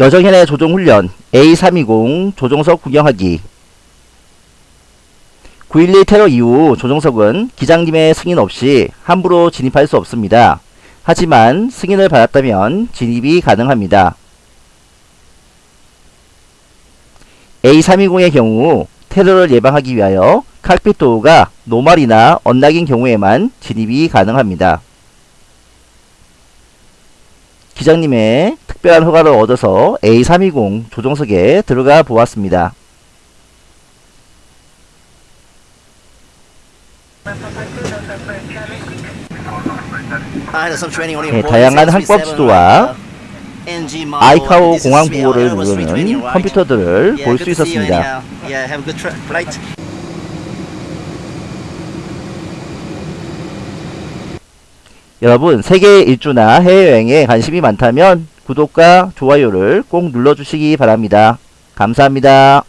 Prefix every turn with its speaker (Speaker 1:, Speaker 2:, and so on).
Speaker 1: 여정현의 조종훈련 A320 조종석 구경하기 9.11 테러 이후 조종석은 기장님의 승인 없이 함부로 진입할 수 없습니다. 하지만 승인을 받았다면 진입이 가능합니다. A320의 경우 테러를 예방하기 위하여 칵핏 도어가 노말이나 언락인 경우에만 진입이 가능합니다. 기장님의 특별한 허가를 얻어서 A320 조종석에 들어가 보았습니다. 네, 다양한 항법 지도와 아이카오 공항 보호를 누르는 컴퓨터들을 볼 수 있었습니다. 여러분 세계 일주나 해외여행에 관심이 많다면 구독과 좋아요를 꼭 눌러주시기 바랍니다. 감사합니다.